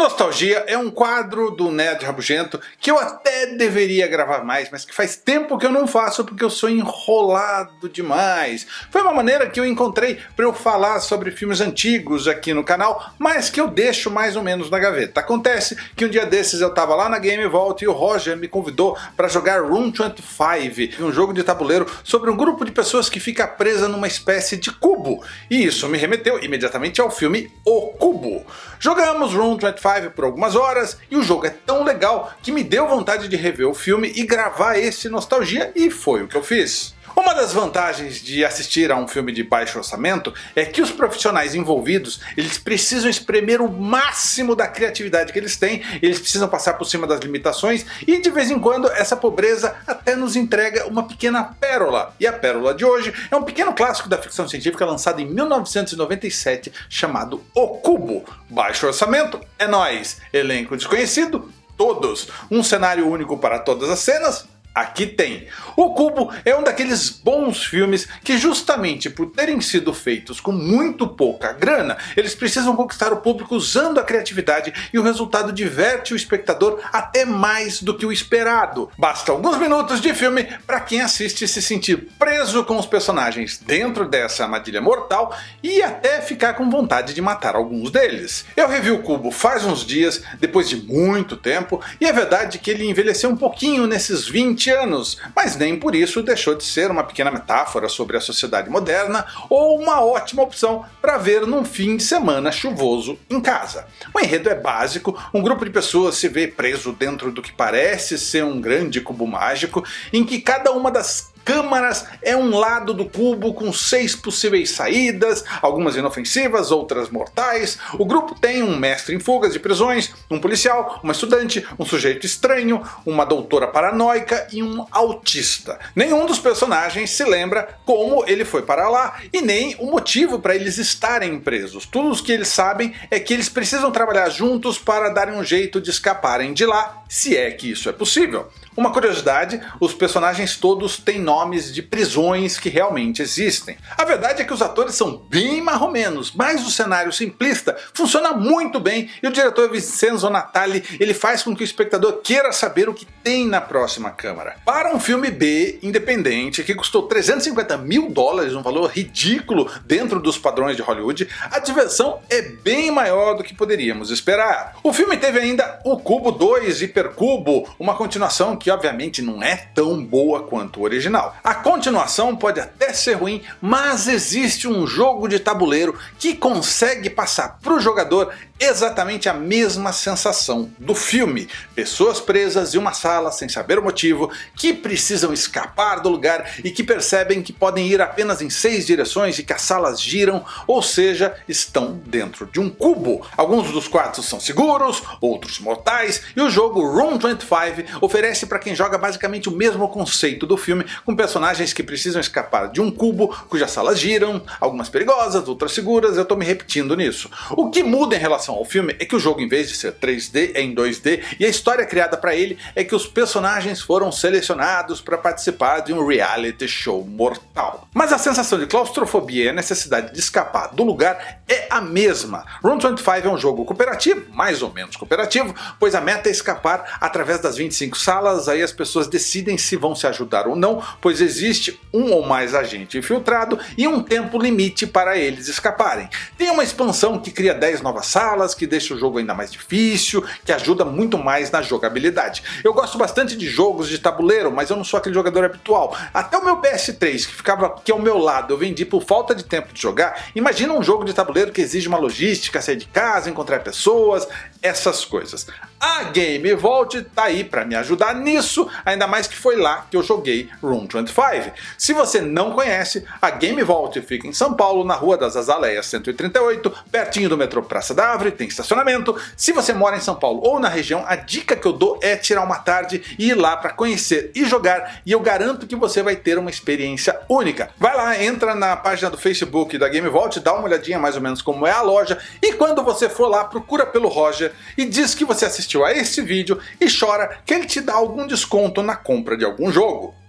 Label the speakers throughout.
Speaker 1: Nostalgia é um quadro do Nerd Rabugento que eu até deveria gravar mais, mas que faz tempo que eu não faço porque eu sou enrolado demais. Foi uma maneira que eu encontrei para eu falar sobre filmes antigos aqui no canal, mas que eu deixo mais ou menos na gaveta. Acontece que um dia desses eu tava lá na Game Vault e o Roger me convidou para jogar Room 25, um jogo de tabuleiro sobre um grupo de pessoas que fica presa numa espécie de cubo. E isso me remeteu imediatamente ao filme O Cubo. Jogamos Room 25 por algumas horas e o jogo é tão legal que me deu vontade de rever o filme e gravar esse Nostalgia e foi o que eu fiz. Uma das vantagens de assistir a um filme de baixo orçamento é que os profissionais envolvidos eles precisam espremer o máximo da criatividade que eles têm, eles precisam passar por cima das limitações e de vez em quando essa pobreza até nos entrega uma pequena pérola. E a pérola de hoje é um pequeno clássico da ficção científica lançado em 1997 chamado O Cubo. Baixo orçamento, é nóis. Elenco desconhecido, todos. Um cenário único para todas as cenas, Aqui tem. O Cubo é um daqueles bons filmes que justamente por terem sido feitos com muito pouca grana, eles precisam conquistar o público usando a criatividade e o resultado diverte o espectador até mais do que o esperado. Basta alguns minutos de filme para quem assiste se sentir preso com os personagens dentro dessa armadilha mortal e até ficar com vontade de matar alguns deles. Eu revi o Cubo faz uns dias, depois de muito tempo, e é verdade que ele envelheceu um pouquinho nesses 20 20 anos, mas nem por isso deixou de ser uma pequena metáfora sobre a sociedade moderna ou uma ótima opção para ver num fim de semana chuvoso em casa. O enredo é básico, um grupo de pessoas se vê preso dentro do que parece ser um grande cubo mágico, em que cada uma das câmaras é um lado do cubo com seis possíveis saídas, algumas inofensivas, outras mortais. O grupo tem um mestre em fugas de prisões, um policial, uma estudante, um sujeito estranho, uma doutora paranoica e um autista. Nenhum dos personagens se lembra como ele foi para lá e nem o motivo para eles estarem presos. Tudo o que eles sabem é que eles precisam trabalhar juntos para darem um jeito de escaparem de lá, se é que isso é possível. Uma curiosidade, os personagens todos têm nomes de prisões que realmente existem. A verdade é que os atores são bem marromenos, mas o cenário simplista funciona muito bem e o diretor Vincenzo Natali ele faz com que o espectador queira saber o que tem na próxima câmara. Para um filme B independente que custou 350 mil dólares, um valor ridículo dentro dos padrões de Hollywood, a diversão é bem maior do que poderíamos esperar. O filme teve ainda o Cubo 2 Hipercubo, uma continuação que obviamente não é tão boa quanto o original. A continuação pode até ser ruim, mas existe um jogo de tabuleiro que consegue passar para o jogador exatamente a mesma sensação do filme. Pessoas presas em uma sala sem saber o motivo, que precisam escapar do lugar e que percebem que podem ir apenas em seis direções e que as salas giram, ou seja, estão dentro de um cubo. Alguns dos quartos são seguros, outros mortais, e o jogo Room 25 oferece para quem joga basicamente o mesmo conceito do filme, com personagens que precisam escapar de um cubo cujas salas giram, algumas perigosas, outras seguras, eu estou me repetindo nisso. O que muda em relação relação ao filme é que o jogo em vez de ser 3D é em 2D e a história criada para ele é que os personagens foram selecionados para participar de um reality show mortal. Mas a sensação de claustrofobia e a necessidade de escapar do lugar é a mesma. Room 25 é um jogo cooperativo, mais ou menos cooperativo, pois a meta é escapar através das 25 salas, aí as pessoas decidem se vão se ajudar ou não, pois existe um ou mais agente infiltrado e um tempo limite para eles escaparem. Tem uma expansão que cria 10 novas salas, que deixa o jogo ainda mais difícil, que ajuda muito mais na jogabilidade. Eu gosto bastante de jogos de tabuleiro, mas eu não sou aquele jogador habitual. Até o meu PS3, que ficava aqui ao meu lado, eu vendi por falta de tempo de jogar. Imagina um jogo de tabuleiro que exige uma logística, sair de casa, encontrar pessoas, essas coisas. A Game Vault tá aí para me ajudar nisso, ainda mais que foi lá que eu joguei Room 25. Se você não conhece, a Game Vault fica em São Paulo, na Rua das Azaleias 138, pertinho do metrô Praça da Árvore, tem estacionamento. Se você mora em São Paulo ou na região, a dica que eu dou é tirar uma tarde e ir lá para conhecer e jogar, e eu garanto que você vai ter uma experiência única. Vai lá, entra na página do Facebook da Game Vault, dá uma olhadinha mais ou menos como é a loja, e quando você for lá, procura pelo Roger e diz que você assistiu a esse vídeo e chora que ele te dá algum desconto na compra de algum jogo.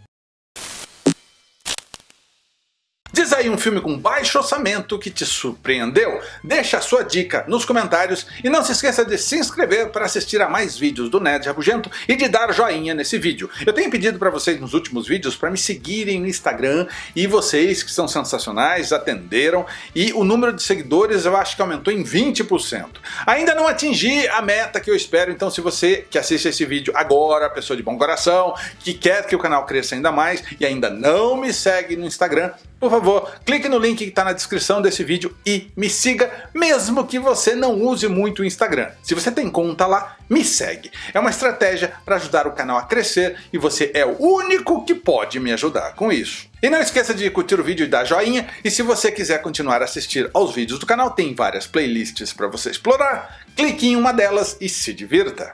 Speaker 1: Diz aí um filme com baixo orçamento que te surpreendeu. Deixa a sua dica nos comentários e não se esqueça de se inscrever para assistir a mais vídeos do Nerd Rabugento e de dar joinha nesse vídeo. Eu tenho pedido para vocês nos últimos vídeos para me seguirem no Instagram e vocês que são sensacionais atenderam e o número de seguidores eu acho que aumentou em 20%. Ainda não atingi a meta que eu espero, então se você que assiste esse vídeo agora, pessoa de bom coração, que quer que o canal cresça ainda mais e ainda não me segue no Instagram, por favor, clique no link que está na descrição desse vídeo e me siga, mesmo que você não use muito o Instagram. Se você tem conta lá, me segue. É uma estratégia para ajudar o canal a crescer e você é o único que pode me ajudar com isso. E não esqueça de curtir o vídeo e dar joinha, e se você quiser continuar a assistir aos vídeos do canal, tem várias playlists para você explorar, clique em uma delas e se divirta.